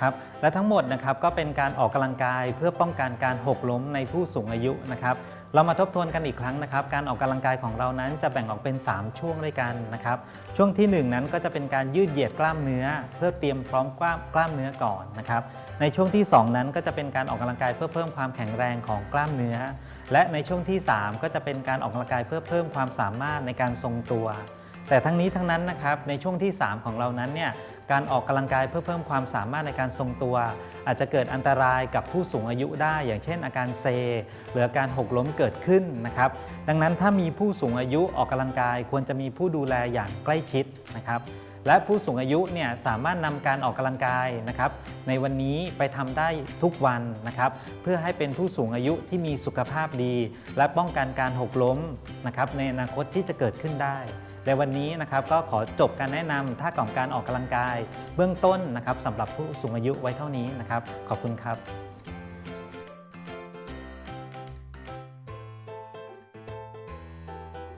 ครับและทั้งหมดนะครับก็เป็นการออกกำลังกายเพื่อป้องกันการหกล้มในผู้สูงอายุนะครับเรามาทบทวนกันอีกครั้งนะครับ การออกกำลังกายของเรานั้นจะแบ่งออกเป็น 3 ช่วงด้วยกันนะครับ ช่วงทีหนึ่1 นั้นก็จะเป็นการยืดเหยียดกล้ามเนื้อ เพื่อเตรียมพร้อมกล้ามกล้ามเนื้อก่อนนะครับในช่วงที่ 2 นั้นก็จะเป็นการออกกำลังกายเพื่อเพิ่มความแข็งแรงของกล้ามเนื้อ และในช่วงที่ 3 ก็จะเป็นการออกกำลังกายเพื่อเพิ่มความสามารถในการทรงตัว แต่ทั้งนี้ทั้งนั้นนะครับในช่วงที่ 3 ของเรานั้นเนี่ยการออกกำลังกายเพื่อเพิ่มความสามารถในการทรงตัว อาจจะเกิดอันตรายกับผู้สูงอายุได้ อย่างเช่น อาการเซ หรืออาการหกล้มเกิดขึ้นนะครับดังนั้นถ้ามีผู้สูงอายุออกกำลังกายควรจะมีผู้ดูแลอย่างใกล้ชิดนะครับและผู้สูงอายุเนี่ยสามารถนำการออกกำลังกายนะครับในวันนี้ไปทำได้ทุกวันนะครับเพื่อให้เป็นผู้สูงอายุที่มีสุขภาพดี และป้องกันการหกล้มนะครับในอนาคตที่จะเกิดขึ้นได้ ในวันนี้นะครับก็ขอจบการแนะนำท่าของการออกกำลังกาย เบื้องต้นนะครับสำหรับผู้สูงอายุไว้เท่านี้นะครับ ขอบคุณครับ